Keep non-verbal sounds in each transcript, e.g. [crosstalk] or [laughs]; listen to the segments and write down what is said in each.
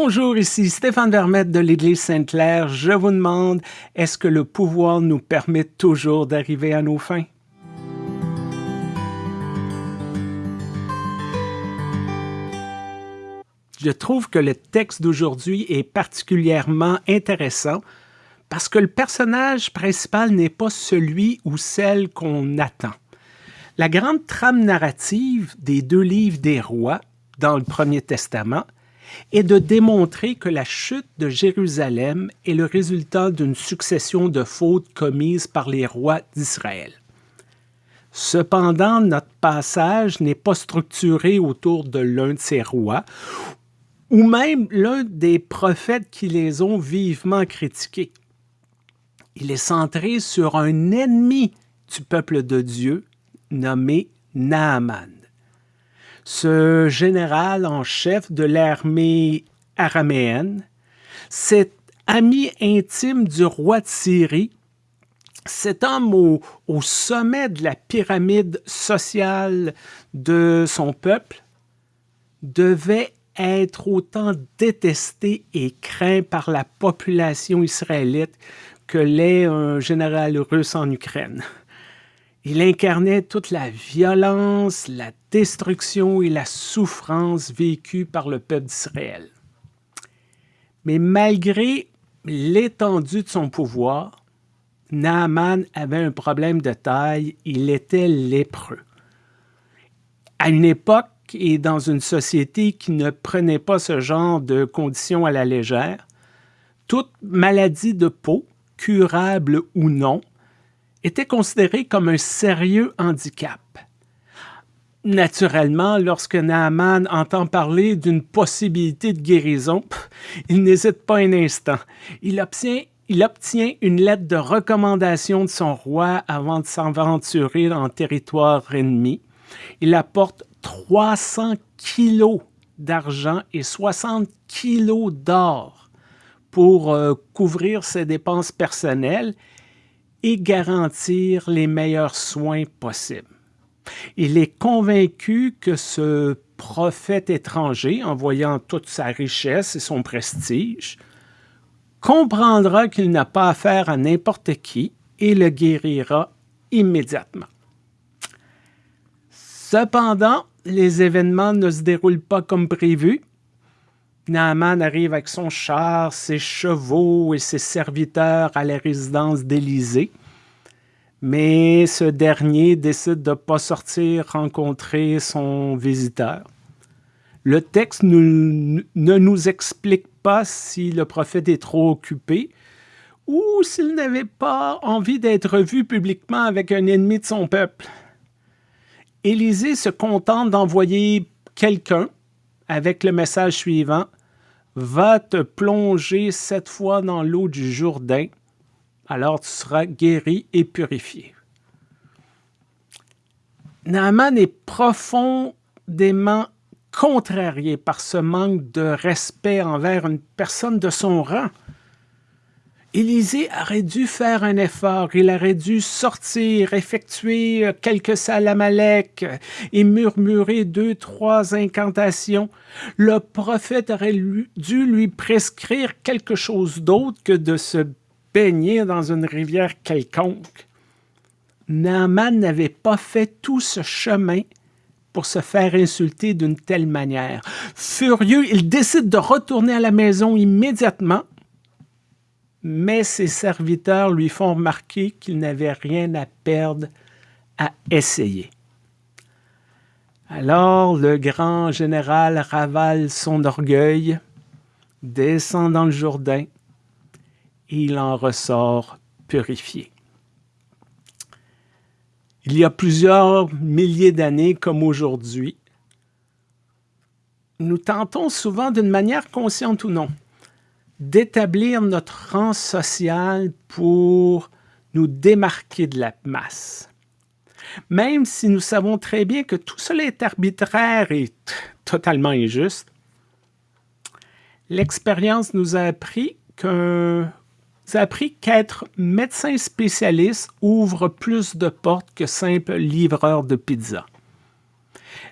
Bonjour, ici Stéphane Vermette de l'Église Sainte-Claire. Je vous demande, est-ce que le pouvoir nous permet toujours d'arriver à nos fins? Je trouve que le texte d'aujourd'hui est particulièrement intéressant parce que le personnage principal n'est pas celui ou celle qu'on attend. La grande trame narrative des deux livres des rois dans le Premier Testament est de démontrer que la chute de Jérusalem est le résultat d'une succession de fautes commises par les rois d'Israël. Cependant, notre passage n'est pas structuré autour de l'un de ces rois, ou même l'un des prophètes qui les ont vivement critiqués. Il est centré sur un ennemi du peuple de Dieu nommé Naaman. Ce général en chef de l'armée araméenne, cet ami intime du roi de Syrie, cet homme au, sommet de la pyramide sociale de son peuple, devait être autant détesté et craint par la population israélite que l'est un général russe en Ukraine. Il incarnait toute la violence, la destruction et la souffrance vécue par le peuple d'Israël. Mais malgré l'étendue de son pouvoir, Naaman avait un problème de taille, il était lépreux. À une époque et dans une société qui ne prenait pas ce genre de conditions à la légère, toute maladie de peau, curable ou non, était considéré comme un sérieux handicap. Naturellement, lorsque Naaman entend parler d'une possibilité de guérison, il n'hésite pas un instant. Il obtient, une lettre de recommandation de son roi avant de s'aventurer en territoire ennemi. Il apporte 300 kilos d'argent et 60 kilos d'or pour euh, couvrir ses dépenses personnelles et garantir les meilleurs soins possibles. Il est convaincu que ce prophète étranger, en voyant toute sa richesse et son prestige, comprendra qu'il n'a pas affaire à n'importe qui et le guérira immédiatement. Cependant, les événements ne se déroulent pas comme prévu Naaman arrive avec son char, ses chevaux et ses serviteurs à la résidence d'Élysée. Mais ce dernier décide de ne pas sortir rencontrer son visiteur. Le texte ne nous explique pas si le prophète est trop occupé ou s'il n'avait pas envie d'être vu publiquement avec un ennemi de son peuple. Élisée se contente d'envoyer quelqu'un avec le message suivant va te plonger cette fois dans l'eau du Jourdain, alors tu seras guéri et purifié. Naaman est profondément contrarié par ce manque de respect envers une personne de son rang. Élisée aurait dû faire un effort, il aurait dû sortir, effectuer quelques salamalek et murmurer deux, trois incantations. Le prophète aurait dû lui prescrire quelque chose d'autre que de se baigner dans une rivière quelconque. Naaman n'avait pas fait tout ce chemin pour se faire insulter d'une telle manière. Furieux, il décide de retourner à la maison immédiatement mais ses serviteurs lui font remarquer qu'il n'avait rien à perdre à essayer. Alors le grand général ravale son orgueil, descend dans le Jourdain, et il en ressort purifié. Il y a plusieurs milliers d'années comme aujourd'hui, nous tentons souvent d'une manière consciente ou non d'établir notre rang social pour nous démarquer de la masse. Même si nous savons très bien que tout cela est arbitraire et totalement injuste, l'expérience nous a appris qu'être médecin spécialiste ouvre plus de portes que simple livreur de pizza.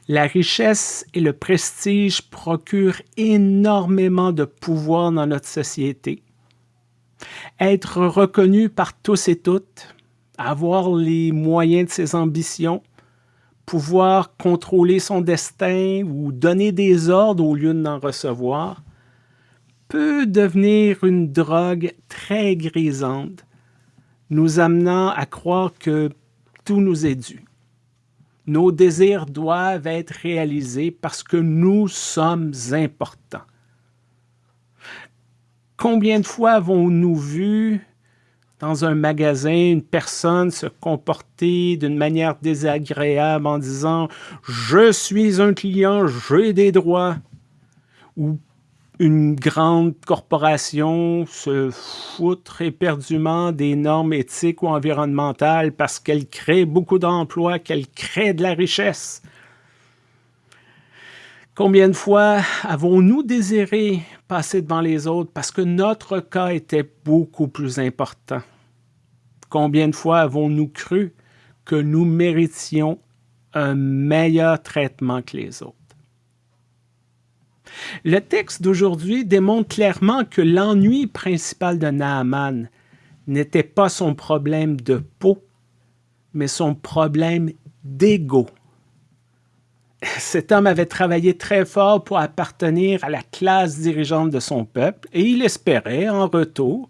La richesse et le prestige procurent énormément de pouvoir dans notre société. Être reconnu par tous et toutes, avoir les moyens de ses ambitions, pouvoir contrôler son destin ou donner des ordres au lieu d'en recevoir, peut devenir une drogue très grisante, nous amenant à croire que tout nous est dû. Nos désirs doivent être réalisés parce que nous sommes importants. Combien de fois avons-nous vu dans un magasin une personne se comporter d'une manière désagréable en disant « Je suis un client, j'ai des droits » ou une grande corporation se foutre éperdument des normes éthiques ou environnementales parce qu'elle crée beaucoup d'emplois, qu'elle crée de la richesse. Combien de fois avons-nous désiré passer devant les autres parce que notre cas était beaucoup plus important? Combien de fois avons-nous cru que nous méritions un meilleur traitement que les autres? Le texte d'aujourd'hui démontre clairement que l'ennui principal de Naaman n'était pas son problème de peau, mais son problème d'ego. [laughs] Cet homme avait travaillé très fort pour appartenir à la classe dirigeante de son peuple et il espérait, en retour,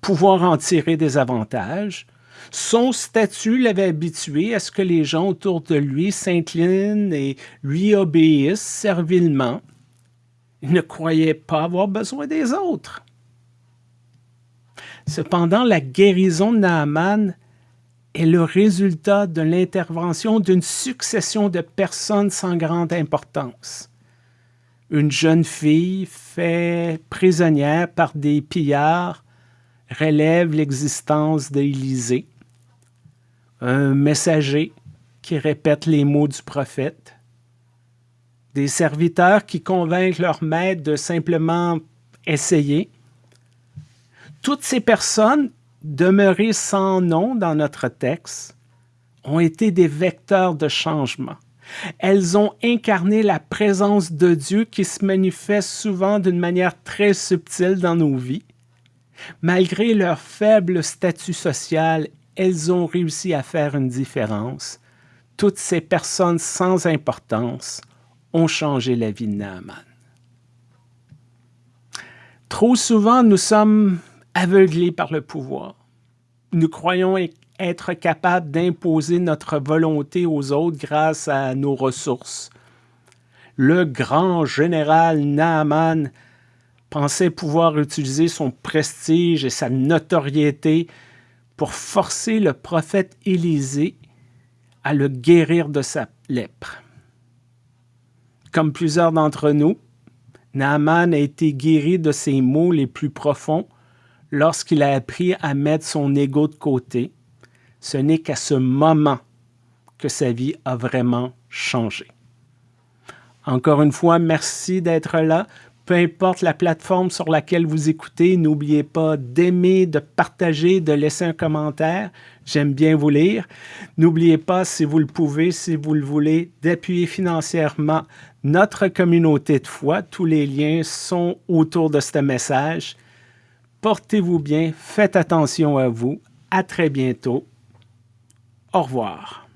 pouvoir en tirer des avantages. Son statut l'avait habitué à ce que les gens autour de lui s'inclinent et lui obéissent servilement. Il ne croyait pas avoir besoin des autres. Cependant, la guérison de Naaman est le résultat de l'intervention d'une succession de personnes sans grande importance. Une jeune fille faite prisonnière par des pillards relève l'existence d'Élisée. Un messager qui répète les mots du prophète des serviteurs qui convainquent leur maître de simplement essayer. Toutes ces personnes demeurées sans nom dans notre texte ont été des vecteurs de changement. Elles ont incarné la présence de Dieu qui se manifeste souvent d'une manière très subtile dans nos vies. Malgré leur faible statut social, elles ont réussi à faire une différence. Toutes ces personnes sans importance ont changé la vie de Naaman. Trop souvent, nous sommes aveuglés par le pouvoir. Nous croyons être capables d'imposer notre volonté aux autres grâce à nos ressources. Le grand général Naaman pensait pouvoir utiliser son prestige et sa notoriété pour forcer le prophète Élisée à le guérir de sa lèpre. Comme plusieurs d'entre nous, Naaman a été guéri de ses maux les plus profonds lorsqu'il a appris à mettre son ego de côté. Ce n'est qu'à ce moment que sa vie a vraiment changé. Encore une fois, merci d'être là. Peu importe la plateforme sur laquelle vous écoutez, n'oubliez pas d'aimer, de partager, de laisser un commentaire. J'aime bien vous lire. N'oubliez pas, si vous le pouvez, si vous le voulez, d'appuyer financièrement notre communauté de foi. Tous les liens sont autour de ce message. Portez-vous bien, faites attention à vous. À très bientôt. Au revoir.